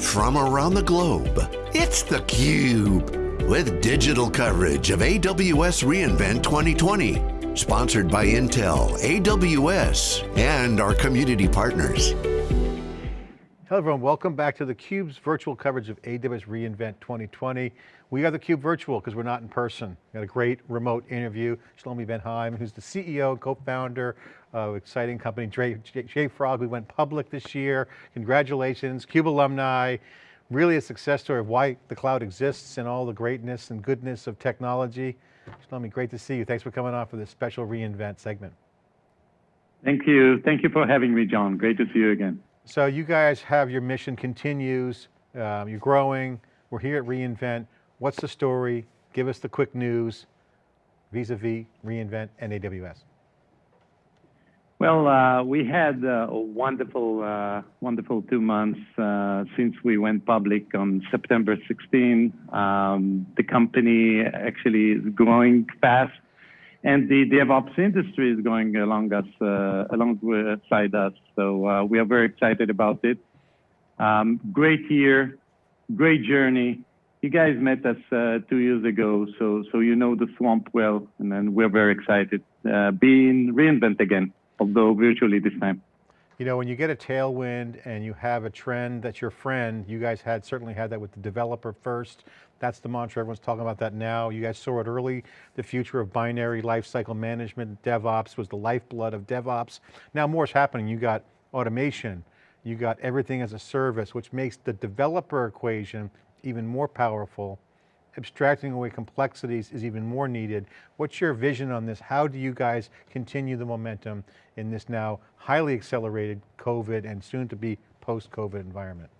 from around the globe. It's theCUBE, with digital coverage of AWS reInvent 2020. Sponsored by Intel, AWS, and our community partners. Hello everyone, welcome back to theCUBE's virtual coverage of AWS reInvent 2020. We are theCUBE virtual because we're not in person. We got a great remote interview. Shlomi Ben Haim, who's the CEO co-founder of exciting company JFrog. We went public this year. Congratulations, CUBE alumni. Really a success story of why the cloud exists and all the greatness and goodness of technology. Shlomi, great to see you. Thanks for coming on for this special reInvent segment. Thank you. Thank you for having me, John. Great to see you again. So you guys have your mission continues, um, you're growing, we're here at reInvent. What's the story? Give us the quick news vis-a-vis -vis reInvent and AWS. Well, uh, we had uh, a wonderful, uh, wonderful two months uh, since we went public on September 16. Um, the company actually is growing fast and the DevOps industry is going along us, uh, alongside us. So uh, we are very excited about it. Um, great year, great journey. You guys met us uh, two years ago, so so you know the swamp well, and then we're very excited uh, being reinvent again, although virtually this time. You know, when you get a tailwind and you have a trend that's your friend, you guys had certainly had that with the developer first. That's the mantra, everyone's talking about that now. You guys saw it early, the future of binary lifecycle management, DevOps was the lifeblood of DevOps. Now more is happening, you got automation, you got everything as a service, which makes the developer equation even more powerful abstracting away complexities is even more needed. What's your vision on this? How do you guys continue the momentum in this now highly accelerated COVID and soon to be post-COVID environment?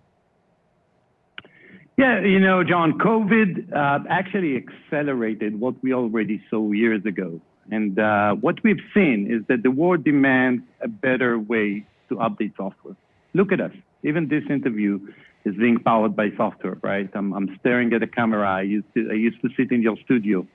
Yeah, you know, John, COVID uh, actually accelerated what we already saw years ago. And uh, what we've seen is that the world demands a better way to update software. Look at us. Even this interview is being powered by software, right? I'm, I'm staring at a camera. I used to, I used to sit in your studio.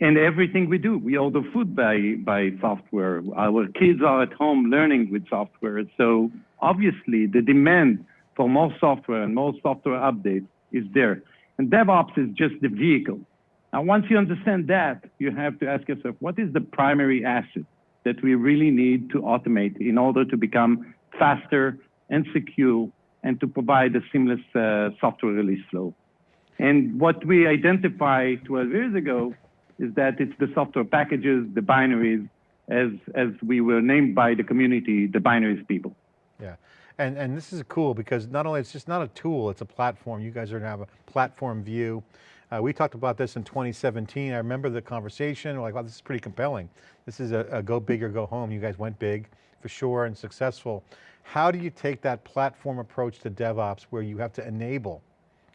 And everything we do, we order food by, by software. Our kids are at home learning with software. So obviously the demand for more software and more software updates is there. And DevOps is just the vehicle. Now, once you understand that, you have to ask yourself, what is the primary asset that we really need to automate in order to become faster and secure and to provide a seamless uh, software release flow. And what we identified 12 years ago is that it's the software packages, the binaries, as, as we were named by the community, the binaries people. Yeah, and, and this is cool because not only it's just not a tool, it's a platform. You guys are going to have a platform view. Uh, we talked about this in 2017. I remember the conversation, we're like, wow, this is pretty compelling. This is a, a go big or go home. You guys went big for sure and successful. How do you take that platform approach to DevOps where you have to enable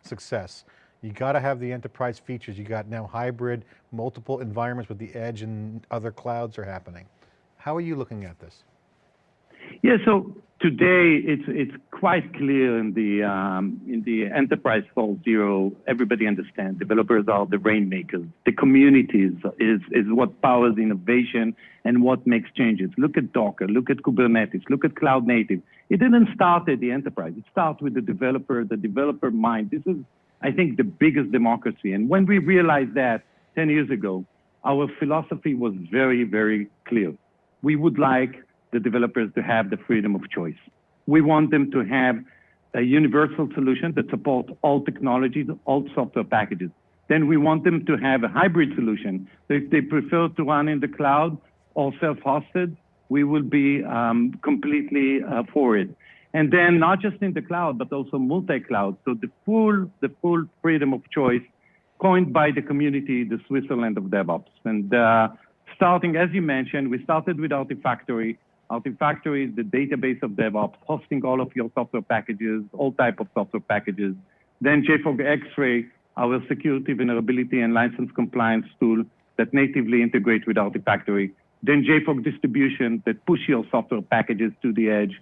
success? You got to have the enterprise features. You got now hybrid, multiple environments with the edge and other clouds are happening. How are you looking at this? Yeah, so today it's it's quite clear in the um, in the enterprise 4.0. Everybody understands developers are the rainmakers. The communities is is what powers innovation and what makes changes. Look at Docker. Look at Kubernetes. Look at cloud native. It didn't start at the enterprise. It starts with the developer, the developer mind. This is, I think, the biggest democracy. And when we realized that 10 years ago, our philosophy was very, very clear. We would like the developers to have the freedom of choice. We want them to have a universal solution that supports all technologies, all software packages. Then we want them to have a hybrid solution. So if they prefer to run in the cloud or self-hosted, we will be um, completely uh, for it. And then not just in the cloud, but also multi-cloud. So the full, the full freedom of choice coined by the community, the Switzerland of DevOps. And uh, starting, as you mentioned, we started with Artifactory. Artifactory is the database of DevOps, hosting all of your software packages, all type of software packages. Then JFrog Xray, our security, vulnerability, and license compliance tool that natively integrates with Artifactory. Then JFrog Distribution that push your software packages to the edge.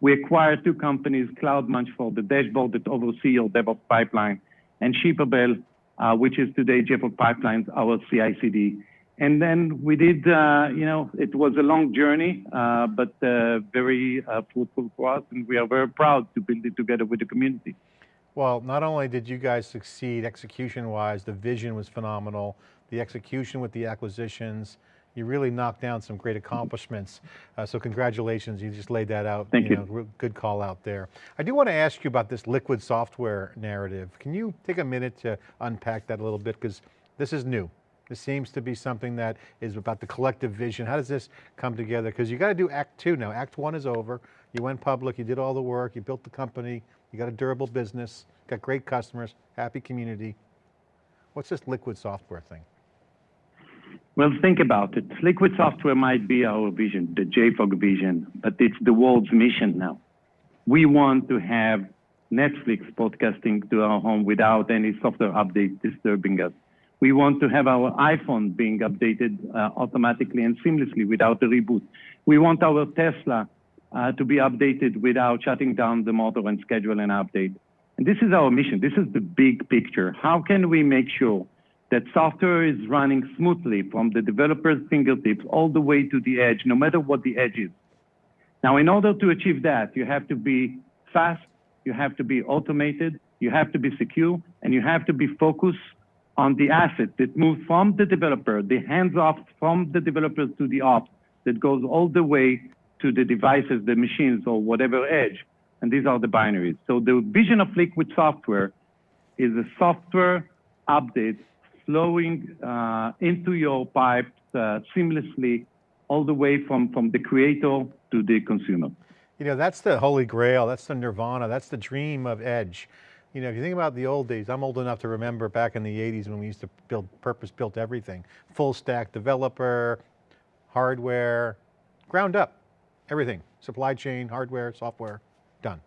We acquired two companies, CloudMunch for the dashboard that oversee your DevOps pipeline, and Shippable, uh, which is today JFrog Pipelines, our CI/CD. And then we did, uh, you know, it was a long journey, uh, but uh, very uh, fruitful for us, and we are very proud to build it together with the community. Well, not only did you guys succeed execution-wise, the vision was phenomenal, the execution with the acquisitions, you really knocked down some great accomplishments. Uh, so congratulations, you just laid that out. Thank you. Know, good call out there. I do want to ask you about this liquid software narrative. Can you take a minute to unpack that a little bit? Because this is new. This seems to be something that is about the collective vision. How does this come together? Because you got to do act two now. Act one is over. You went public, you did all the work, you built the company, you got a durable business, got great customers, happy community. What's this liquid software thing? Well, think about it. Liquid software might be our vision, the JFrog vision, but it's the world's mission now. We want to have Netflix podcasting to our home without any software update disturbing us. We want to have our iPhone being updated uh, automatically and seamlessly without a reboot. We want our Tesla uh, to be updated without shutting down the motor and schedule an update. And this is our mission. This is the big picture. How can we make sure that software is running smoothly from the developer's fingertips all the way to the edge, no matter what the edge is. Now, in order to achieve that, you have to be fast, you have to be automated, you have to be secure, and you have to be focused on the asset that moves from the developer, the hands-off from the developers to the ops, that goes all the way to the devices, the machines, or whatever edge. And these are the binaries. So the vision of Liquid Software is a software update flowing uh, into your pipes uh, seamlessly all the way from, from the creator to the consumer. You know, that's the holy grail, that's the nirvana, that's the dream of Edge. You know, if you think about the old days, I'm old enough to remember back in the 80s when we used to build purpose-built everything. Full stack developer, hardware, ground up, everything. Supply chain, hardware, software, done.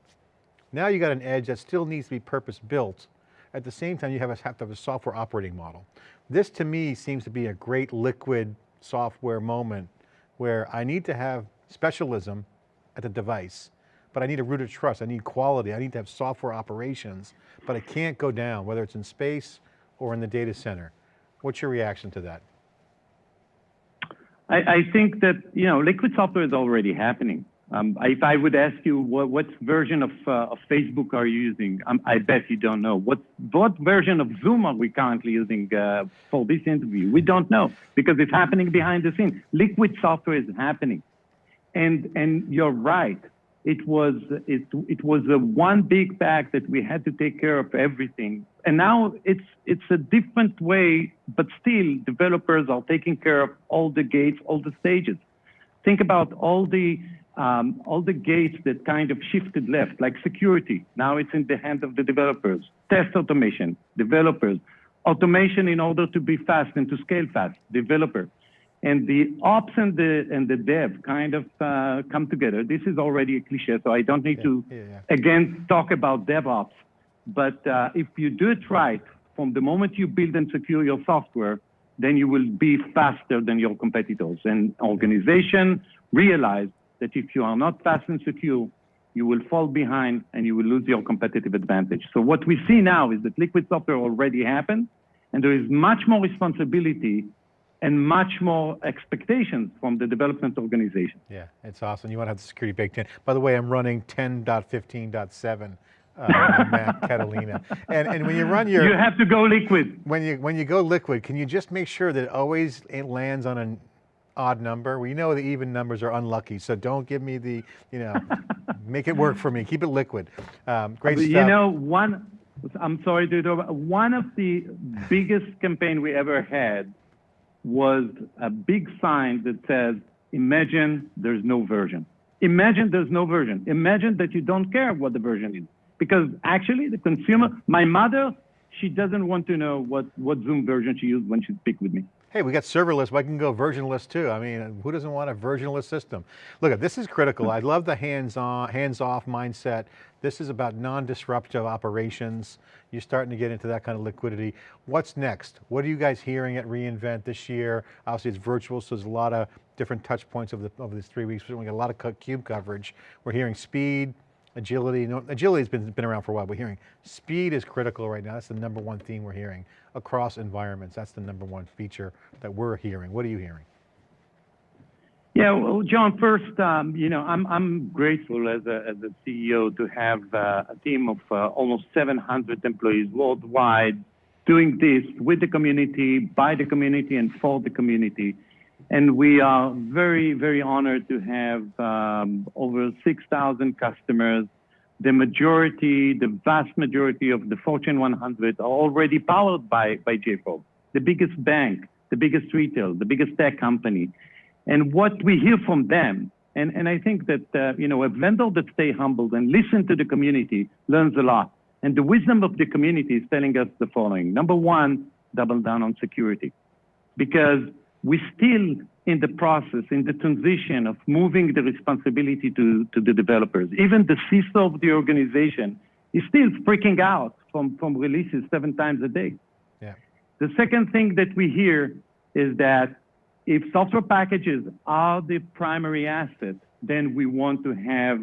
Now you got an edge that still needs to be purpose-built, at the same time, you have, a, have to have a software operating model. This to me seems to be a great liquid software moment where I need to have specialism at the device, but I need a root of trust, I need quality, I need to have software operations, but it can't go down, whether it's in space or in the data center. What's your reaction to that? I, I think that, you know, liquid software is already happening. Um, if I would ask you what, what version of, uh, of, Facebook are you using, um, I bet you don't know. What, what version of Zoom are we currently using uh, for this interview? We don't know because it's happening behind the scenes. Liquid software is happening. And, and you're right. It was, it, it was a one big bag that we had to take care of everything. And now it's, it's a different way, but still developers are taking care of all the gates, all the stages. Think about all the um, all the gates that kind of shifted left, like security. Now it's in the hands of the developers. Test automation, developers. Automation in order to be fast and to scale fast, developer. And the ops and the and the dev kind of uh, come together. This is already a cliche, so I don't need yeah, to yeah, yeah. again talk about DevOps. But uh, if you do it right, from the moment you build and secure your software, then you will be faster than your competitors. And organization realize that if you are not fast and secure, you will fall behind and you will lose your competitive advantage. So what we see now is that liquid software already happened, and there is much more responsibility and much more expectations from the development organization. Yeah, it's awesome. You want to have the security baked in. By the way, I'm running 10.15.7 uh, Mac Catalina. And, and when you run your- You have to go liquid. When you, when you go liquid, can you just make sure that it always it lands on an odd number. We know the even numbers are unlucky, so don't give me the, you know, make it work for me. Keep it liquid. Um, great you stuff. You know, one, I'm sorry to interrupt, one of the biggest campaign we ever had was a big sign that says, imagine there's no version. Imagine there's no version. Imagine that you don't care what the version is. Because actually the consumer, my mother, she doesn't want to know what, what Zoom version she used when she speak with me. Hey, we got serverless, but I can go versionless too. I mean, who doesn't want a versionless system? Look, at this is critical. I love the hands-on, hands-off mindset. This is about non-disruptive operations. You're starting to get into that kind of liquidity. What's next? What are you guys hearing at reInvent this year? Obviously it's virtual, so there's a lot of different touch points over, the, over these three weeks. We got a lot of CUBE coverage. We're hearing speed, agility. No, agility has been, been around for a while. We're hearing speed is critical right now. That's the number one theme we're hearing across environments. That's the number one feature that we're hearing. What are you hearing? Yeah, well, John, first, um, you know, I'm, I'm grateful as a, as a CEO to have uh, a team of uh, almost 700 employees worldwide doing this with the community, by the community, and for the community. And we are very, very honored to have um, over 6,000 customers. The majority, the vast majority of the Fortune 100 are already powered by, by JFrog, the biggest bank, the biggest retail, the biggest tech company. And what we hear from them, and, and I think that, uh, you know, a vendor that stay humble and listen to the community learns a lot. And the wisdom of the community is telling us the following. Number one, double down on security. Because we're still in the process, in the transition of moving the responsibility to, to the developers. Even the CISO of the organization is still freaking out from, from releases seven times a day. Yeah. The second thing that we hear is that if software packages are the primary asset, then we want to have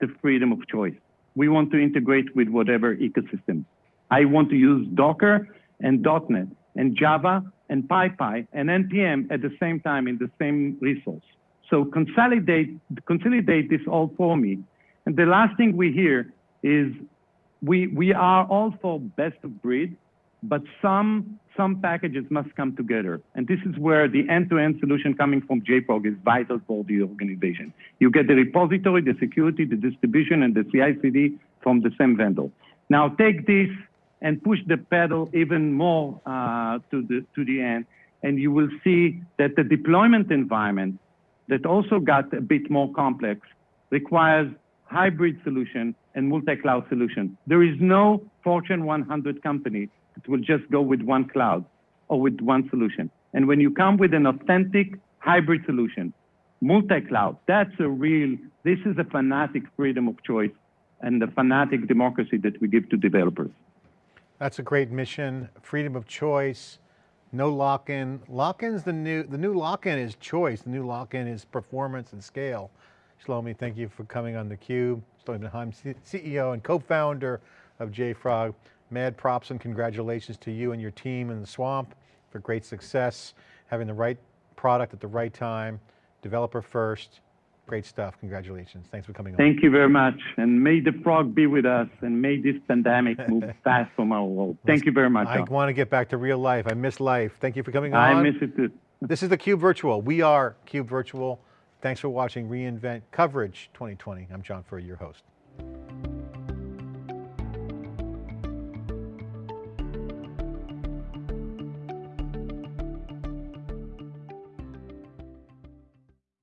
the freedom of choice. We want to integrate with whatever ecosystem. I want to use Docker and .NET and Java and PyPI and NPM at the same time in the same resource. So consolidate, consolidate this all for me. And the last thing we hear is we, we are all for best of breed, but some, some packages must come together. And this is where the end-to-end solution coming from JFrog is vital for the organization. You get the repository, the security, the distribution, and the CI/CD from the same vendor. Now take this and push the pedal even more uh, to, the, to the end, and you will see that the deployment environment that also got a bit more complex requires hybrid solution and multi-cloud solution. There is no Fortune 100 company that will just go with one cloud or with one solution. And when you come with an authentic hybrid solution, multi-cloud, that's a real, this is a fanatic freedom of choice and the fanatic democracy that we give to developers. That's a great mission, freedom of choice, no lock-in. Lock-in's the new, the new lock-in is choice, the new lock-in is performance and scale. Shlomi, thank you for coming on theCUBE. Shlomi Haim, CEO and co-founder of JFrog. Mad props and congratulations to you and your team in the swamp for great success, having the right product at the right time, developer first, great stuff, congratulations. Thanks for coming on. Thank you very much. And may the frog be with us and may this pandemic move fast from our world. Thank you very much. I John. want to get back to real life. I miss life. Thank you for coming on. I miss it too. This is the Cube Virtual. We are Cube Virtual. Thanks for watching reInvent Coverage 2020. I'm John Furrier, your host.